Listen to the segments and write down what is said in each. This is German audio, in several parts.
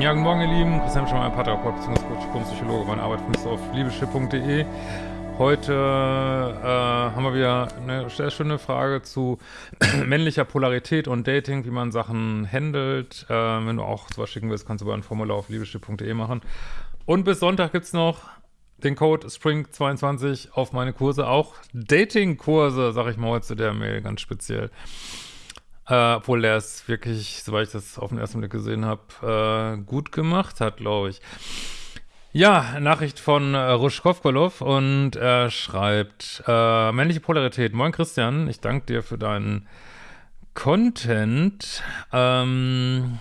Ja, guten Morgen, ihr Lieben. Christian Schemmer, Paartherapeut bzw. Psychologe. Meine Arbeit findest du auf liebeschiff.de. Heute äh, haben wir wieder eine sehr schöne Frage zu männlicher Polarität und Dating, wie man Sachen handelt. Äh, wenn du auch sowas schicken willst, kannst du über ein Formular auf liebeschiff.de machen. Und bis Sonntag gibt es noch den Code SPRING22 auf meine Kurse. Auch Dating-Kurse, sag ich mal heute zu der Mail ganz speziell. Äh, obwohl der es wirklich, soweit ich das auf den ersten Blick gesehen habe, äh, gut gemacht hat, glaube ich. Ja, Nachricht von äh, Ruschkowkolov und er schreibt, äh, männliche Polarität. Moin Christian, ich danke dir für deinen Content ähm,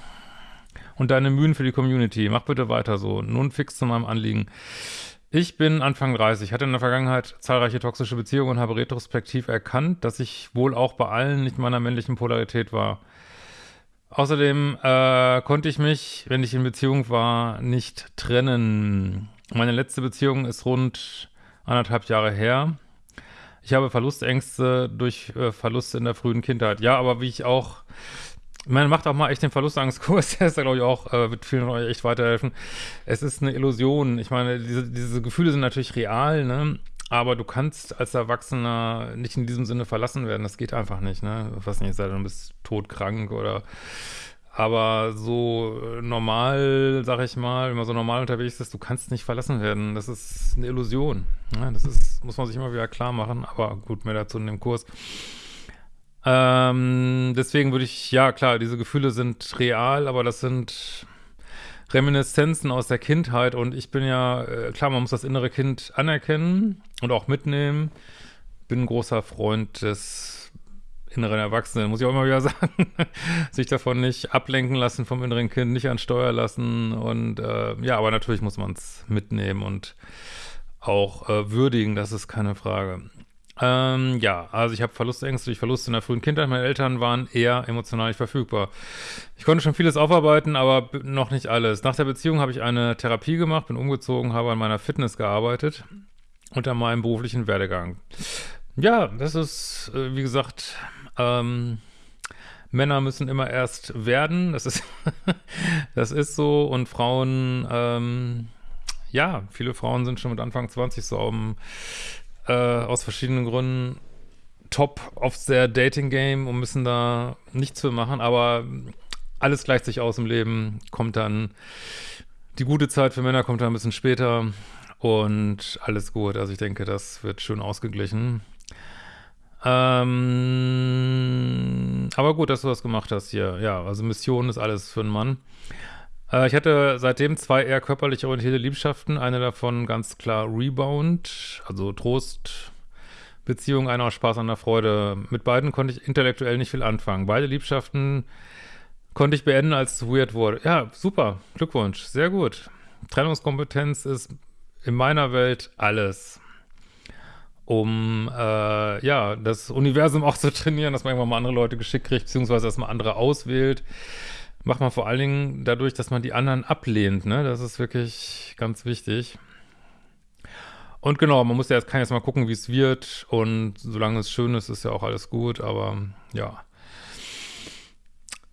und deine Mühen für die Community. Mach bitte weiter so. Nun fix zu meinem Anliegen. Ich bin Anfang 30, hatte in der Vergangenheit zahlreiche toxische Beziehungen und habe retrospektiv erkannt, dass ich wohl auch bei allen nicht meiner männlichen Polarität war. Außerdem äh, konnte ich mich, wenn ich in Beziehung war, nicht trennen. Meine letzte Beziehung ist rund anderthalb Jahre her. Ich habe Verlustängste durch äh, Verluste in der frühen Kindheit. Ja, aber wie ich auch, man macht auch mal echt den Verlustangstkurs, der ist da glaube ich auch, äh, wird vielen von euch echt weiterhelfen. Es ist eine Illusion. Ich meine, diese, diese Gefühle sind natürlich real, ne? Aber du kannst als Erwachsener nicht in diesem Sinne verlassen werden. Das geht einfach nicht, ne? Ich weiß nicht, sei du bist todkrank oder aber so normal, sag ich mal, wenn man so normal unterwegs ist, du kannst nicht verlassen werden. Das ist eine Illusion. Ne? Das ist, muss man sich immer wieder klar machen. Aber gut, mehr dazu in dem Kurs. Ähm, deswegen würde ich, ja klar, diese Gefühle sind real, aber das sind Reminiszenzen aus der Kindheit und ich bin ja, äh, klar, man muss das innere Kind anerkennen und auch mitnehmen. Bin ein großer Freund des inneren Erwachsenen, muss ich auch immer wieder sagen. Sich davon nicht ablenken lassen vom inneren Kind, nicht an Steuer lassen und äh, ja, aber natürlich muss man es mitnehmen und auch äh, würdigen, das ist keine Frage. Ähm, ja, also ich habe Verlustängste durch Verluste in der frühen Kindheit. Meine Eltern waren eher emotional nicht verfügbar. Ich konnte schon vieles aufarbeiten, aber noch nicht alles. Nach der Beziehung habe ich eine Therapie gemacht, bin umgezogen, habe an meiner Fitness gearbeitet und an meinem beruflichen Werdegang. Ja, das ist, äh, wie gesagt, ähm, Männer müssen immer erst werden. Das ist, das ist so. Und Frauen, ähm, ja, viele Frauen sind schon mit Anfang 20 so um äh, aus verschiedenen Gründen top auf der Dating-Game und müssen da nichts für machen, aber alles gleicht sich aus im Leben, kommt dann die gute Zeit für Männer kommt dann ein bisschen später und alles gut. Also ich denke, das wird schön ausgeglichen. Ähm, aber gut, dass du das gemacht hast hier. Ja, also Mission ist alles für einen Mann. Äh, ich hatte seitdem zwei eher körperlich orientierte Liebschaften. Eine davon ganz klar Rebound, also Trost, Beziehung, einer aus Spaß an der Freude. Mit beiden konnte ich intellektuell nicht viel anfangen. Beide Liebschaften konnte ich beenden, als es weird wurde. Ja, super, Glückwunsch, sehr gut. Trennungskompetenz ist in meiner Welt alles um äh, ja, das Universum auch zu trainieren, dass man irgendwann mal andere Leute geschickt kriegt, beziehungsweise dass man andere auswählt macht man vor allen Dingen dadurch, dass man die anderen ablehnt, ne? Das ist wirklich ganz wichtig. Und genau, man muss ja jetzt, kann jetzt mal gucken, wie es wird und solange es schön ist, ist ja auch alles gut, aber ja.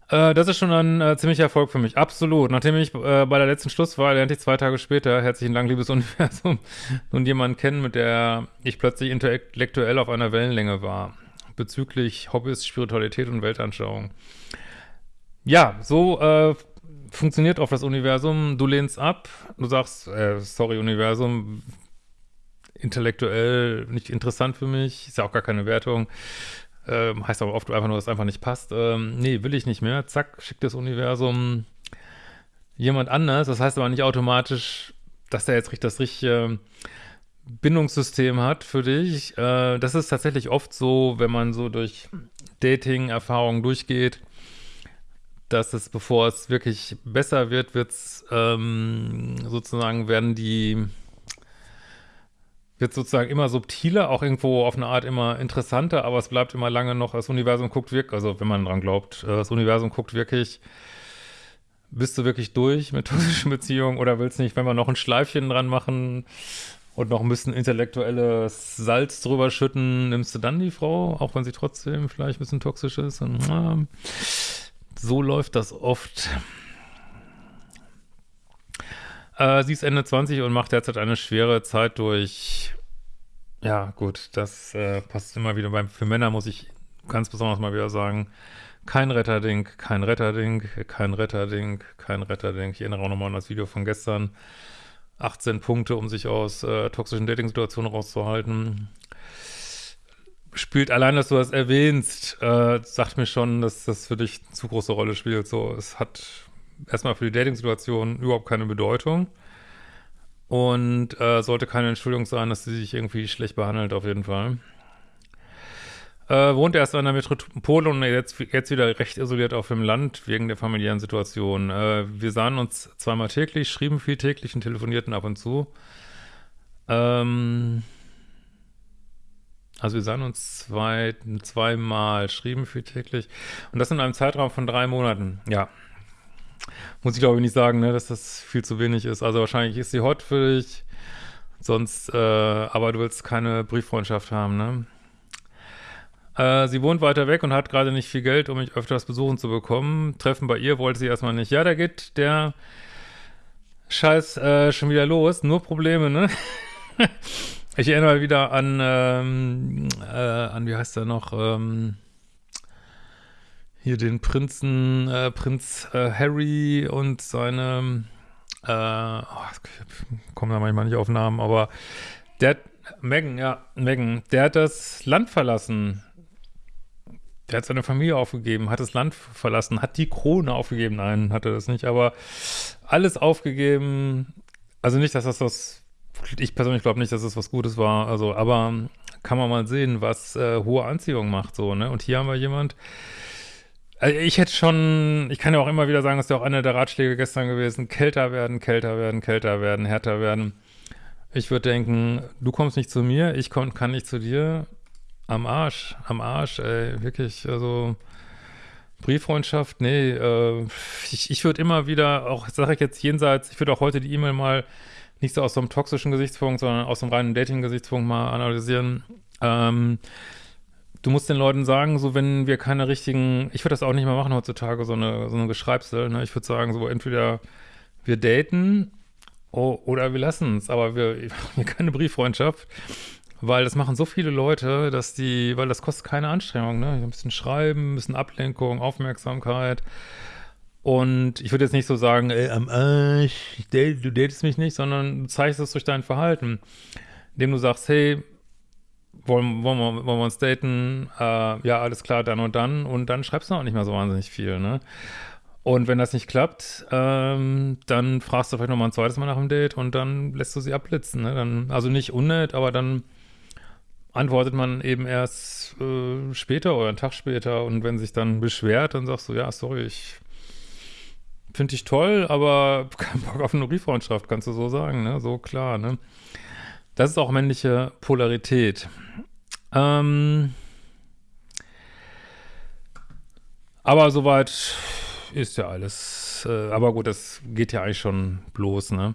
Äh, das ist schon ein äh, ziemlicher Erfolg für mich, absolut. Nachdem ich äh, bei der letzten Schlusswahl, lernte ich zwei Tage später, herzlichen Dank, liebes Universum, nun jemanden kennen, mit der ich plötzlich intellektuell auf einer Wellenlänge war, bezüglich Hobbys, Spiritualität und Weltanschauung. Ja, so äh, funktioniert auch das Universum. Du lehnst ab, du sagst, äh, sorry Universum, intellektuell nicht interessant für mich, ist ja auch gar keine Wertung. Ähm, heißt aber oft einfach nur, dass es einfach nicht passt. Ähm, nee, will ich nicht mehr. Zack, schickt das Universum jemand anders. Das heißt aber nicht automatisch, dass der jetzt das richtige Bindungssystem hat für dich. Äh, das ist tatsächlich oft so, wenn man so durch Dating-Erfahrungen durchgeht, dass es, bevor es wirklich besser wird, wird es ähm, sozusagen, werden die, wird sozusagen immer subtiler, auch irgendwo auf eine Art immer interessanter, aber es bleibt immer lange noch, das Universum guckt wirklich, also wenn man dran glaubt, äh, das Universum guckt wirklich, bist du wirklich durch mit toxischen Beziehungen oder willst nicht, wenn wir noch ein Schleifchen dran machen und noch ein bisschen intellektuelles Salz drüber schütten, nimmst du dann die Frau, auch wenn sie trotzdem vielleicht ein bisschen toxisch ist und, äh, so läuft das oft. Äh, sie ist Ende 20 und macht derzeit eine schwere Zeit durch. Ja, gut, das äh, passt immer wieder beim. Für Männer muss ich ganz besonders mal wieder sagen, kein Retterding, kein Retterding, kein Retterding, kein Retterding. Ich erinnere auch nochmal an das Video von gestern. 18 Punkte, um sich aus äh, toxischen Dating-Situationen rauszuhalten. Spielt allein, dass du das erwähnst, äh, sagt mir schon, dass das für dich eine zu große Rolle spielt. So, es hat erstmal für die Dating-Situation überhaupt keine Bedeutung. Und äh, sollte keine Entschuldigung sein, dass sie sich irgendwie schlecht behandelt, auf jeden Fall. Äh, wohnt erst in der Metropole und jetzt, jetzt wieder recht isoliert auf dem Land wegen der familiären Situation. Äh, wir sahen uns zweimal täglich, schrieben viel täglich und telefonierten ab und zu. Ähm, also wir sahen uns zwei, zweimal, schrieben viel täglich. Und das in einem Zeitraum von drei Monaten. Ja. Muss ich glaube ich nicht sagen, ne, dass das viel zu wenig ist. Also wahrscheinlich ist sie hot für dich. Sonst, äh, aber du willst keine Brieffreundschaft haben, ne? Äh, sie wohnt weiter weg und hat gerade nicht viel Geld, um mich öfters besuchen zu bekommen. Treffen bei ihr wollte sie erstmal nicht. Ja, da geht der Scheiß äh, schon wieder los. Nur Probleme, ne? ich erinnere wieder an, ähm, äh, an, wie heißt der noch, ähm, hier den Prinzen, äh, Prinz äh, Harry und seine, äh, oh, ich komme da manchmal nicht auf Namen, aber der, Megan, ja, Megan, der hat das Land verlassen der hat seine Familie aufgegeben, hat das Land verlassen, hat die Krone aufgegeben. Nein, hat er das nicht, aber alles aufgegeben. Also nicht, dass das was, ich persönlich glaube nicht, dass das was Gutes war, also, aber kann man mal sehen, was äh, hohe Anziehung macht, so, ne? Und hier haben wir jemand, also ich hätte schon, ich kann ja auch immer wieder sagen, das ist ja auch einer der Ratschläge gestern gewesen, kälter werden, kälter werden, kälter werden, härter werden. Ich würde denken, du kommst nicht zu mir, ich komm, kann nicht zu dir, am Arsch, am Arsch, ey, wirklich, also Brieffreundschaft, nee, äh, ich, ich würde immer wieder, auch sage ich jetzt jenseits, ich würde auch heute die E-Mail mal nicht so aus so einem toxischen Gesichtspunkt, sondern aus einem reinen Dating-Gesichtspunkt mal analysieren. Ähm, du musst den Leuten sagen, so wenn wir keine richtigen, ich würde das auch nicht mehr machen heutzutage, so eine, so eine Geschreibsel, ne? ich würde sagen, so entweder wir daten oh, oder wir lassen es, aber wir, wir keine Brieffreundschaft. Weil das machen so viele Leute, dass die, weil das kostet keine Anstrengung, ne? Ein bisschen schreiben, ein bisschen Ablenkung, Aufmerksamkeit. Und ich würde jetzt nicht so sagen, ey, am Arsch, du datest mich nicht, sondern du zeigst es durch dein Verhalten. Indem du sagst, hey, wollen, wollen, wir, wollen wir uns daten? Äh, ja, alles klar, dann und dann. Und dann schreibst du auch nicht mehr so wahnsinnig viel, ne? Und wenn das nicht klappt, ähm, dann fragst du vielleicht nochmal ein zweites Mal nach dem Date und dann lässt du sie abblitzen, ne? Dann, also nicht unnett, aber dann antwortet man eben erst äh, später oder einen Tag später und wenn sich dann beschwert, dann sagst du, ja, sorry, ich finde dich toll, aber kein Bock auf eine Brieffreundschaft, kannst du so sagen, ne? So klar, ne? Das ist auch männliche Polarität. Ähm, aber soweit ist ja alles. Äh, aber gut, das geht ja eigentlich schon bloß, ne?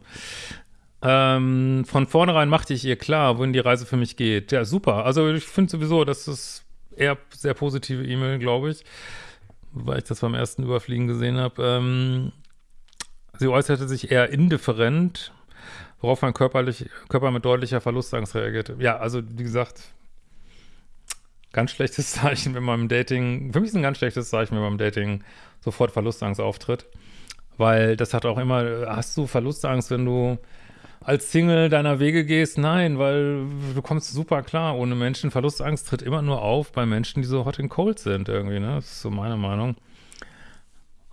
Ähm, von vornherein machte ich ihr klar, wohin die Reise für mich geht. Ja, super. Also ich finde sowieso, das ist eher sehr positive E-Mail, glaube ich, weil ich das beim ersten Überfliegen gesehen habe. Ähm, sie äußerte sich eher indifferent, worauf mein körperlich, Körper mit deutlicher Verlustangst reagierte. Ja, also wie gesagt, ganz schlechtes Zeichen, wenn man im Dating, für mich ist ein ganz schlechtes Zeichen, wenn man im Dating sofort Verlustangst auftritt. Weil das hat auch immer, hast du Verlustangst, wenn du als Single deiner Wege gehst, nein, weil du kommst super klar ohne Menschen. Verlustangst tritt immer nur auf bei Menschen, die so hot and cold sind irgendwie, ne? Das ist so meine Meinung.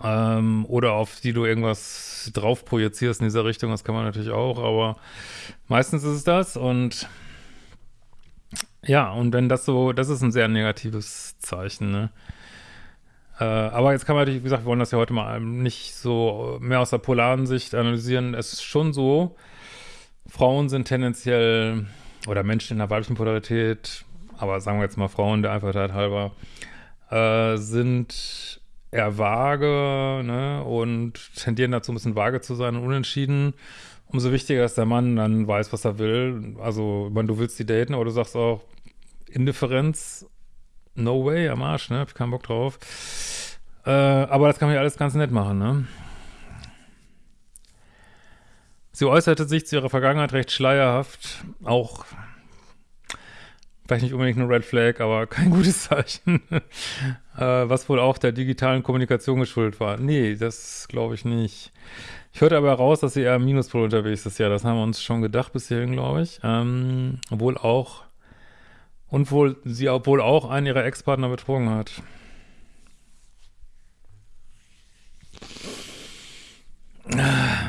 Ähm, oder auf die du irgendwas drauf projizierst in dieser Richtung, das kann man natürlich auch, aber meistens ist es das und ja, und wenn das so, das ist ein sehr negatives Zeichen, ne? Äh, aber jetzt kann man natürlich, wie gesagt, wir wollen das ja heute mal nicht so mehr aus der polaren Sicht analysieren. Es ist schon so, Frauen sind tendenziell, oder Menschen in der weiblichen Polarität, aber sagen wir jetzt mal Frauen der Einfachheit halber, äh, sind eher vage ne, und tendieren dazu, ein bisschen vage zu sein und unentschieden. Umso wichtiger ist der Mann dann weiß, was er will. Also, wenn du willst die daten, aber du sagst auch, Indifferenz, no way, am Arsch, ne, hab ich keinen Bock drauf. Äh, aber das kann man ja alles ganz nett machen, ne. Sie äußerte sich zu ihrer Vergangenheit recht schleierhaft, auch vielleicht nicht unbedingt eine Red Flag, aber kein gutes Zeichen, äh, was wohl auch der digitalen Kommunikation geschuldet war. Nee, das glaube ich nicht. Ich hörte aber heraus, dass sie eher im Minuspol unterwegs ist. Ja, das haben wir uns schon gedacht bis hierhin, glaube ich. Ähm, obwohl auch, und wohl, sie obwohl auch einen ihrer Ex-Partner betrogen hat.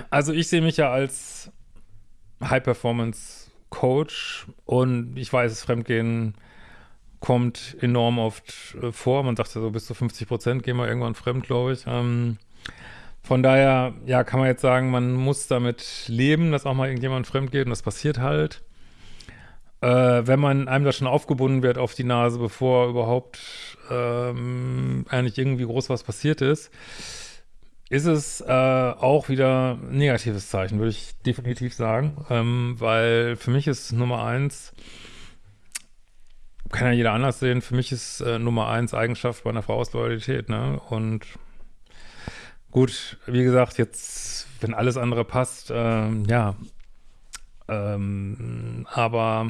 Also ich sehe mich ja als High-Performance-Coach und ich weiß, Fremdgehen kommt enorm oft äh, vor. Man sagt ja so bis zu 50 Prozent gehen wir irgendwann fremd, glaube ich. Ähm, von daher, ja, kann man jetzt sagen, man muss damit leben, dass auch mal irgendjemand fremd geht und das passiert halt. Äh, wenn man einem da schon aufgebunden wird auf die Nase, bevor überhaupt ähm, eigentlich irgendwie groß was passiert ist, ist es äh, auch wieder ein negatives Zeichen, würde ich definitiv sagen. Ähm, weil für mich ist Nummer eins, kann ja jeder anders sehen, für mich ist äh, Nummer eins Eigenschaft bei einer Frau aus Loyalität, ne? Und gut, wie gesagt, jetzt, wenn alles andere passt, ähm, ja, ähm, aber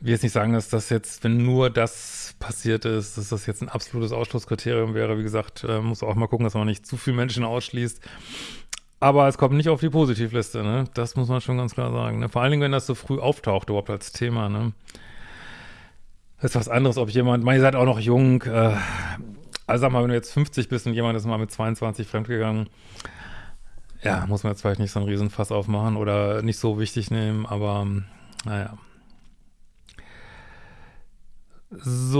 will jetzt nicht sagen, dass das jetzt, wenn nur das passiert ist, dass das jetzt ein absolutes Ausschlusskriterium wäre. Wie gesagt, äh, muss auch mal gucken, dass man nicht zu viele Menschen ausschließt. Aber es kommt nicht auf die Positivliste, ne? Das muss man schon ganz klar sagen. Ne? Vor allen Dingen, wenn das so früh auftaucht, überhaupt als Thema, ne? Das ist was anderes, ob jemand, man, ihr seid auch noch jung, äh, also sag mal, wenn du jetzt 50 bist und jemand ist mal mit 22 fremdgegangen, ja, muss man jetzt vielleicht nicht so einen Riesenfass aufmachen oder nicht so wichtig nehmen, aber naja. So,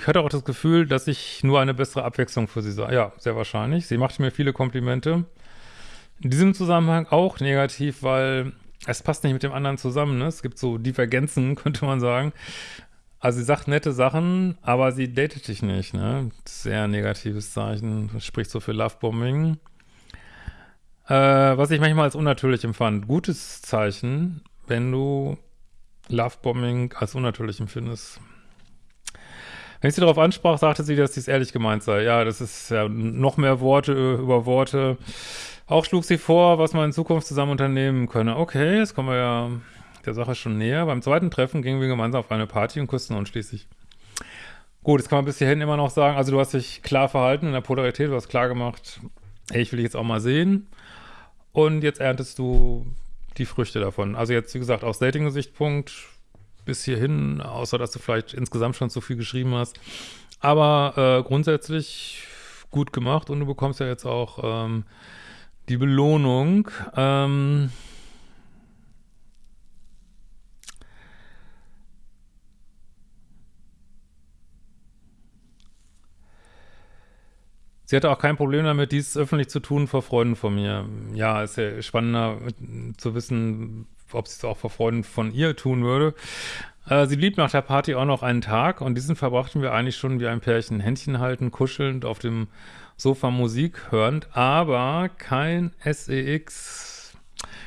ich hatte auch das Gefühl, dass ich nur eine bessere Abwechslung für sie sah. Ja, sehr wahrscheinlich. Sie machte mir viele Komplimente. In diesem Zusammenhang auch negativ, weil es passt nicht mit dem anderen zusammen. Ne? Es gibt so Divergenzen, könnte man sagen. Also sie sagt nette Sachen, aber sie datet dich nicht. Ne? Sehr negatives Zeichen. Spricht so für Lovebombing. Äh, was ich manchmal als unnatürlich empfand. Gutes Zeichen, wenn du Lovebombing als unnatürlich empfindest. Wenn ich sie darauf ansprach, sagte sie, dass dies ehrlich gemeint sei. Ja, das ist ja noch mehr Worte über Worte. Auch schlug sie vor, was man in Zukunft zusammen unternehmen könne. Okay, jetzt kommen wir ja der Sache schon näher. Beim zweiten Treffen gingen wir gemeinsam auf eine Party und küssten uns schließlich. Gut, jetzt kann man bis hierhin immer noch sagen, also du hast dich klar verhalten in der Polarität, du hast klar gemacht, hey, ich will dich jetzt auch mal sehen. Und jetzt erntest du die Früchte davon. Also jetzt, wie gesagt, aus Dating-Gesichtspunkt bis hierhin, außer dass du vielleicht insgesamt schon zu viel geschrieben hast. Aber äh, grundsätzlich gut gemacht und du bekommst ja jetzt auch ähm, die Belohnung. Ähm, Sie hatte auch kein Problem damit, dies öffentlich zu tun vor Freunden von mir. Ja, ist ja spannender zu wissen, ob sie es auch vor Freunden von ihr tun würde. Äh, sie blieb nach der Party auch noch einen Tag und diesen verbrachten wir eigentlich schon wie ein Pärchen. Händchen halten, kuschelnd, auf dem Sofa Musik hörend, aber kein SEX.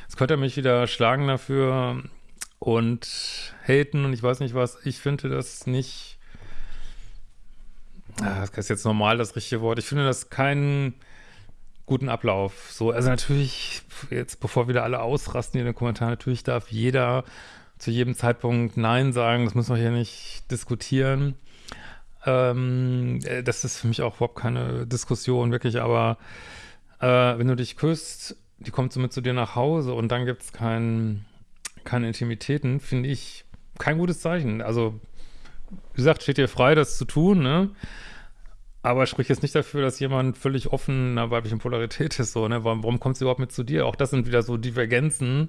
Jetzt könnte er mich wieder schlagen dafür und haten und ich weiß nicht was. Ich finde das nicht das ist jetzt normal das richtige Wort. Ich finde das keinen guten Ablauf. So, also natürlich, jetzt bevor wieder alle ausrasten in den Kommentaren, natürlich darf jeder zu jedem Zeitpunkt Nein sagen. Das müssen wir hier nicht diskutieren. Ähm, äh, das ist für mich auch überhaupt keine Diskussion, wirklich, aber äh, wenn du dich küsst, die kommt so mit zu dir nach Hause und dann gibt es kein, keine Intimitäten, finde ich kein gutes Zeichen. Also wie gesagt, steht dir frei, das zu tun, ne? Aber spricht jetzt nicht dafür, dass jemand völlig offen einer weiblichen Polarität ist, so, ne? Warum, warum kommt sie überhaupt mit zu dir? Auch das sind wieder so Divergenzen,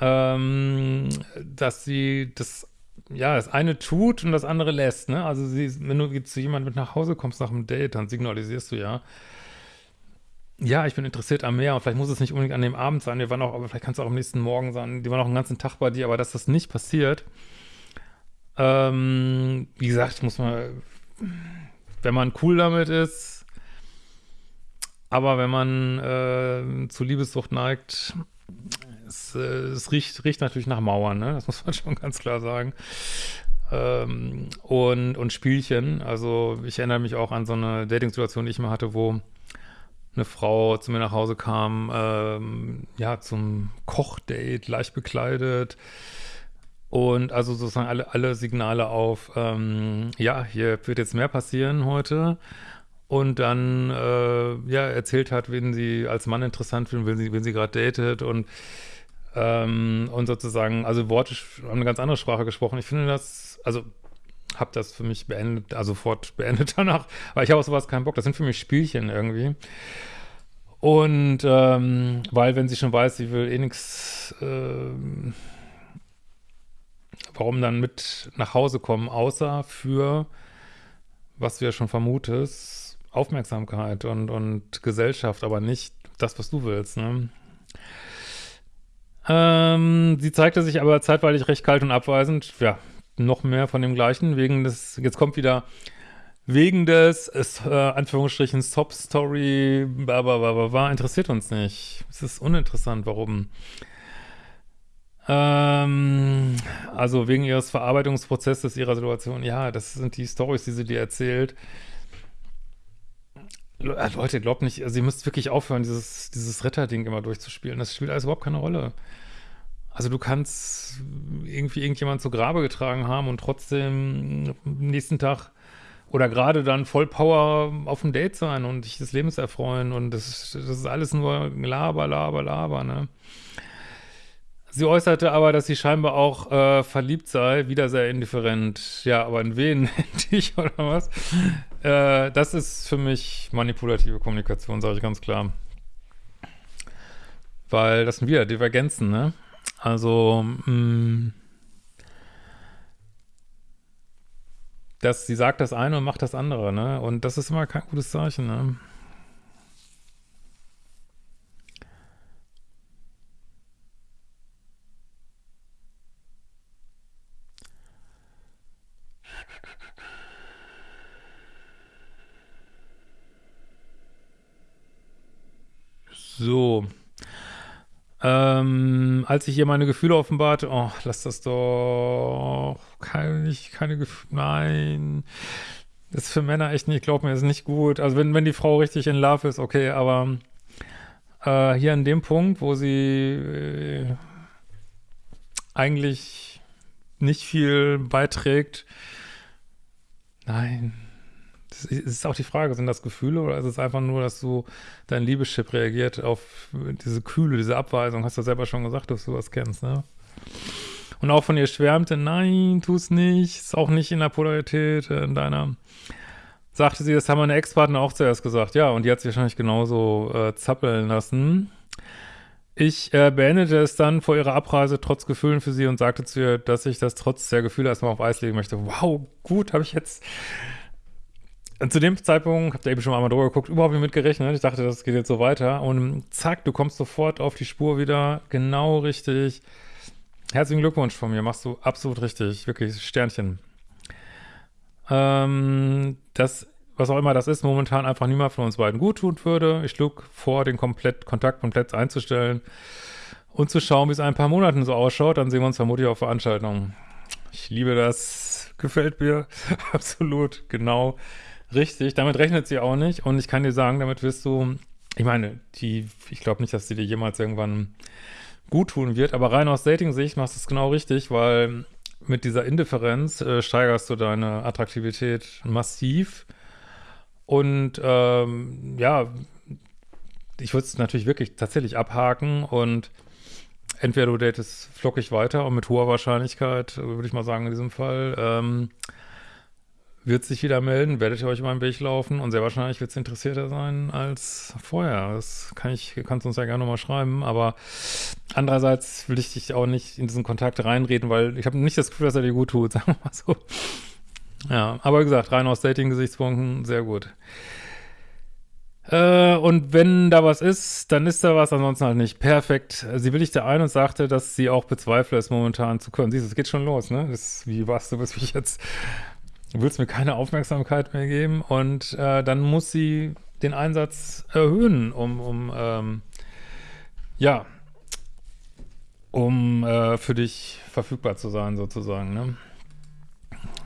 ähm, dass sie das, ja, das eine tut und das andere lässt, ne? Also sie, wenn du zu jemandem mit nach Hause kommst nach einem Date, dann signalisierst du ja, ja, ich bin interessiert am Meer und vielleicht muss es nicht unbedingt an dem Abend sein, wir waren auch, aber vielleicht kannst du auch am nächsten Morgen sein, die waren auch einen ganzen Tag bei dir, aber dass das nicht passiert, ähm, wie gesagt, muss man, wenn man cool damit ist, aber wenn man äh, zu Liebessucht neigt, es, äh, es, riecht, riecht natürlich nach Mauern, ne? Das muss man schon ganz klar sagen. Ähm, und, und Spielchen, also ich erinnere mich auch an so eine Dating-Situation, die ich mal hatte, wo eine Frau zu mir nach Hause kam, ähm, ja, zum Kochdate, leicht bekleidet. Und also sozusagen alle, alle Signale auf, ähm, ja, hier wird jetzt mehr passieren heute. Und dann, äh, ja, erzählt hat, wen sie als Mann interessant findet, wen sie, wen sie gerade datet und ähm, und sozusagen, also Worte haben eine ganz andere Sprache gesprochen. Ich finde das, also habe das für mich beendet, also sofort beendet danach, weil ich habe auf sowas keinen Bock. Das sind für mich Spielchen irgendwie. Und ähm, weil, wenn sie schon weiß, sie will eh nichts, äh, warum dann mit nach Hause kommen, außer für, was du ja schon vermutest, Aufmerksamkeit und, und Gesellschaft, aber nicht das, was du willst, ne? Ähm, sie zeigte sich aber zeitweilig recht kalt und abweisend. Ja, noch mehr von dem Gleichen, wegen des, jetzt kommt wieder, wegen des, ist, äh, Anführungsstrichen, Sob-Story, war interessiert uns nicht. Es ist uninteressant, warum. Ähm, also wegen ihres Verarbeitungsprozesses ihrer Situation, ja, das sind die Stories, die sie dir erzählt. Äh, Leute, glaubt nicht, also ihr müsst wirklich aufhören, dieses, dieses Retterding immer durchzuspielen. Das spielt alles überhaupt keine Rolle. Also du kannst irgendwie irgendjemand zu Grabe getragen haben und trotzdem am nächsten Tag oder gerade dann voll Power auf dem Date sein und dich des Lebens erfreuen und das, das ist alles nur Laber, Laber, Laber, ne? Sie äußerte aber, dass sie scheinbar auch äh, verliebt sei, wieder sehr indifferent. Ja, aber in wen? Dich oder was? Äh, das ist für mich manipulative Kommunikation, sage ich ganz klar. Weil das sind wieder Divergenzen, ne? Also, mh, mm, dass sie sagt das eine und macht das andere, ne? Und das ist immer kein gutes Zeichen, ne? So. Ähm, als ich ihr meine Gefühle offenbarte, oh, lass das doch, keine, keine Gefühle, nein. Das ist für Männer echt nicht, glaub mir, ist nicht gut. Also wenn, wenn die Frau richtig in Love ist, okay, aber äh, hier an dem Punkt, wo sie äh, eigentlich nicht viel beiträgt, nein, es ist auch die Frage, sind das Gefühle oder ist es einfach nur, dass du dein Liebeschip reagiert auf diese Kühle, diese Abweisung? Hast du selber schon gesagt, dass du was kennst, ne? Und auch von ihr schwärmte, nein, tu es nicht, ist auch nicht in der Polarität, äh, in deiner, sagte sie, das haben meine Ex-Partner auch zuerst gesagt, ja, und die hat sich wahrscheinlich genauso äh, zappeln lassen. Ich äh, beendete es dann vor ihrer Abreise trotz Gefühlen für sie und sagte zu ihr, dass ich das trotz der Gefühle erstmal auf Eis legen möchte. Wow, gut, habe ich jetzt und zu dem Zeitpunkt, habt ihr eben schon mal drüber geguckt, überhaupt nicht mitgerechnet. Ich dachte, das geht jetzt so weiter. Und zack, du kommst sofort auf die Spur wieder. Genau richtig. Herzlichen Glückwunsch von mir. Machst du absolut richtig. Wirklich Sternchen. Ähm, das, was auch immer das ist, momentan einfach niemand von uns beiden gut tun würde. Ich schlug vor, den komplett, Kontakt komplett einzustellen und zu schauen, wie es ein paar Monaten so ausschaut. Dann sehen wir uns vermutlich auf Veranstaltungen. Ich liebe das. Gefällt mir. absolut. Genau. Richtig, damit rechnet sie auch nicht. Und ich kann dir sagen, damit wirst du, ich meine, die, ich glaube nicht, dass sie dir jemals irgendwann gut tun wird, aber rein aus Dating-Sicht machst du es genau richtig, weil mit dieser Indifferenz äh, steigerst du deine Attraktivität massiv. Und ähm, ja, ich würde es natürlich wirklich tatsächlich abhaken und entweder du datest flockig weiter und mit hoher Wahrscheinlichkeit, würde ich mal sagen in diesem Fall, ähm, wird sich wieder melden, werdet ihr euch über den Weg laufen und sehr wahrscheinlich wird es interessierter sein als vorher. Das kann ich, kannst du uns ja gerne nochmal schreiben, aber andererseits will ich dich auch nicht in diesen Kontakt reinreden, weil ich habe nicht das Gefühl, dass er dir gut tut, sagen wir mal so. Ja, aber wie gesagt, rein aus Dating-Gesichtspunkten, sehr gut. Äh, und wenn da was ist, dann ist da was, ansonsten halt nicht. Perfekt. Sie willigte ein und sagte, dass sie auch bezweifle, es momentan zu können. Siehst du, es geht schon los, ne? Das, wie warst du, bis ich jetzt du willst mir keine Aufmerksamkeit mehr geben und äh, dann muss sie den Einsatz erhöhen, um, um ähm, ja, um äh, für dich verfügbar zu sein, sozusagen, ne?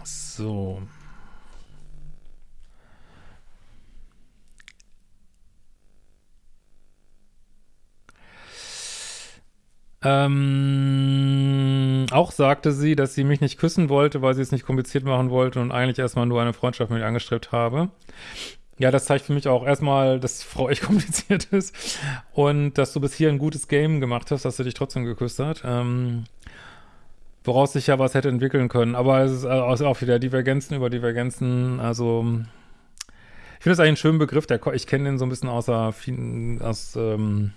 So. Ähm, auch sagte sie, dass sie mich nicht küssen wollte, weil sie es nicht kompliziert machen wollte und eigentlich erstmal nur eine Freundschaft mit ihr angestrebt habe. Ja, das zeigt für mich auch erstmal, dass Frau echt kompliziert ist und dass du bis hier ein gutes Game gemacht hast, dass sie dich trotzdem geküsst hat. Ähm, woraus sich ja was hätte entwickeln können. Aber es ist also auch wieder Divergenzen über Divergenzen. Also ich finde das eigentlich einen schönen Begriff. Der, ich kenne den so ein bisschen außer, aus, ähm,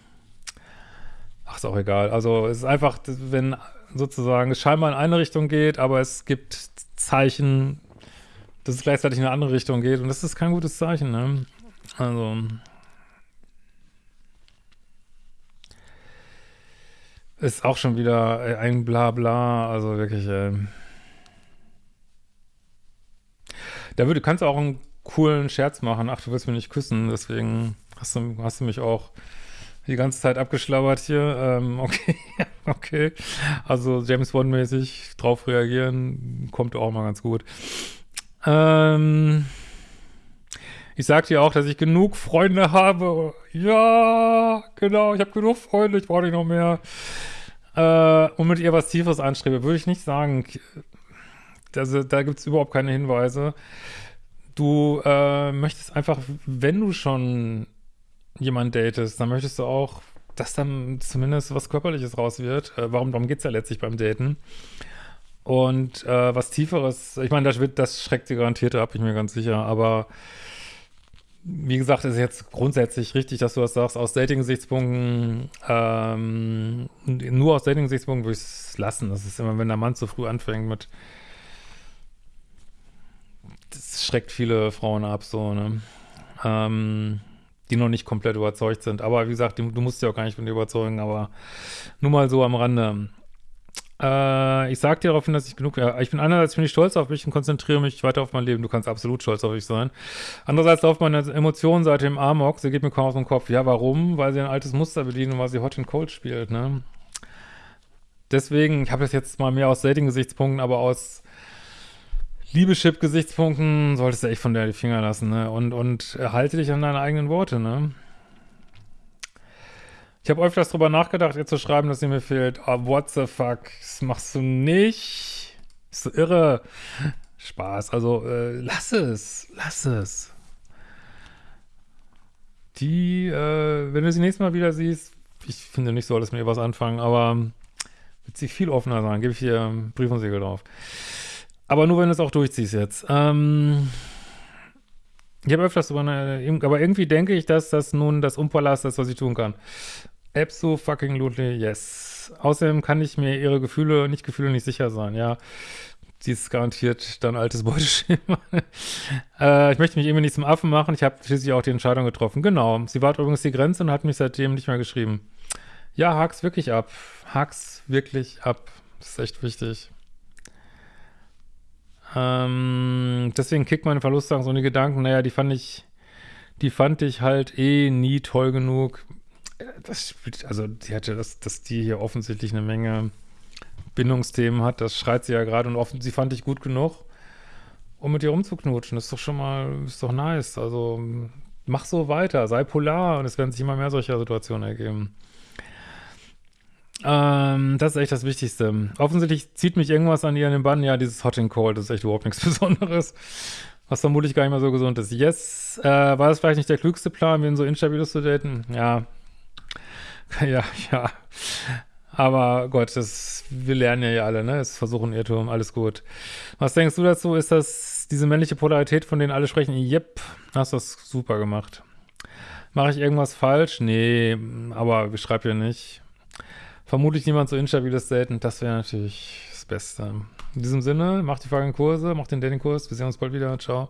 ach, ist auch egal. Also es ist einfach, wenn sozusagen es scheinbar in eine Richtung geht, aber es gibt Zeichen, dass es gleichzeitig in eine andere Richtung geht. Und das ist kein gutes Zeichen, ne? Also. Ist auch schon wieder äh, ein Blabla, also wirklich, äh, da würde, kannst du auch einen coolen Scherz machen, ach, du willst mich nicht küssen, deswegen hast du, hast du mich auch die ganze Zeit abgeschlabbert hier, ähm, okay, okay, also James Bond-mäßig drauf reagieren, kommt auch mal ganz gut. Ähm, ich sagte ja auch, dass ich genug Freunde habe. Ja, genau, ich habe genug Freunde, ich brauche nicht noch mehr. Äh, und mit ihr was Tieferes anstrebe, würde ich nicht sagen. Also, da gibt es überhaupt keine Hinweise. Du äh, möchtest einfach, wenn du schon jemanden datest, dann möchtest du auch, dass dann zumindest was Körperliches raus wird. Äh, warum, darum geht es ja letztlich beim Daten. Und äh, was Tieferes, ich meine, das, das schreckt sie garantiert ab, ich mir ganz sicher, aber wie gesagt, ist jetzt grundsätzlich richtig, dass du das sagst, aus Dating-Gesichtspunkten, ähm, nur aus Dating-Gesichtspunkten würde ich es lassen. Das ist immer, wenn der Mann zu früh anfängt mit, das schreckt viele Frauen ab, so, ne, ähm, die noch nicht komplett überzeugt sind. Aber wie gesagt, du musst ja auch gar nicht von dir überzeugen, aber nur mal so am Rande. Äh, ich sag dir daraufhin, dass ich genug, ja, ich bin einerseits bin ich stolz auf mich und konzentriere mich weiter auf mein Leben. Du kannst absolut stolz auf mich sein. Andererseits läuft meine Emotionen seit dem Amok. Sie geht mir kaum aus dem Kopf. Ja, warum? Weil sie ein altes Muster bedient und weil sie Hot and Cold spielt, ne? Deswegen, ich habe das jetzt mal mehr aus Dating-Gesichtspunkten, aber aus Liebeschip-Gesichtspunkten solltest du echt von der die Finger lassen, ne? Und, und halte dich an deine eigenen Worte, ne? Ich habe öfters drüber nachgedacht, ihr zu schreiben, dass ihr mir fehlt. Oh, what the fuck? Das machst du nicht. Ist so irre. Spaß. Also, äh, lass es. Lass es. Die, äh, wenn du sie nächstes Mal wieder siehst, ich finde nicht, solltest mit ihr was anfangen, aber wird sie viel offener sein. Gebe ich dir Brief und Siegel drauf. Aber nur, wenn du es auch durchziehst jetzt. Ähm, ich habe öfters drüber, aber irgendwie denke ich, dass das nun das Umpalast ist, was ich tun kann. Abso fucking lutely, yes. Außerdem kann ich mir ihre Gefühle, nicht Gefühle, nicht sicher sein, ja. Sie ist garantiert dann altes Beuteschema. äh, ich möchte mich irgendwie nicht zum Affen machen. Ich habe schließlich auch die Entscheidung getroffen. Genau. Sie war übrigens die Grenze und hat mich seitdem nicht mehr geschrieben. Ja, hak's wirklich ab. Hak's wirklich ab. Das ist echt wichtig. Ähm, deswegen kickt meine Verlustangst und die Gedanken, naja, die fand ich, die fand ich halt eh nie toll genug das spielt, also die hatte das, dass die hier offensichtlich eine Menge Bindungsthemen hat, das schreit sie ja gerade und offen, sie fand ich gut genug, um mit ihr rumzuknutschen. Das ist doch schon mal, ist doch nice. Also mach so weiter, sei polar und es werden sich immer mehr solcher Situationen ergeben. Ähm, das ist echt das Wichtigste. Offensichtlich zieht mich irgendwas an ihr in den Bann. Ja, dieses Hot and Cold, ist echt überhaupt nichts Besonderes. Was vermutlich gar nicht mehr so gesund ist. Yes, äh, war das vielleicht nicht der klügste Plan, wen so instabiles zu daten? Ja, Ja, ja. Aber Gott, das, wir lernen ja hier alle, ne? Es versuchen Irrtum, alles gut. Was denkst du dazu? Ist das diese männliche Polarität, von denen alle sprechen? Yep, hast das super gemacht. Mache ich irgendwas falsch? Nee, aber ich schreibe ja nicht. Vermutlich niemand so instabiles Daten, das wäre natürlich das Beste. In diesem Sinne, macht die folgenden Kurse, macht den Dating-Kurs. Wir sehen uns bald wieder. Ciao.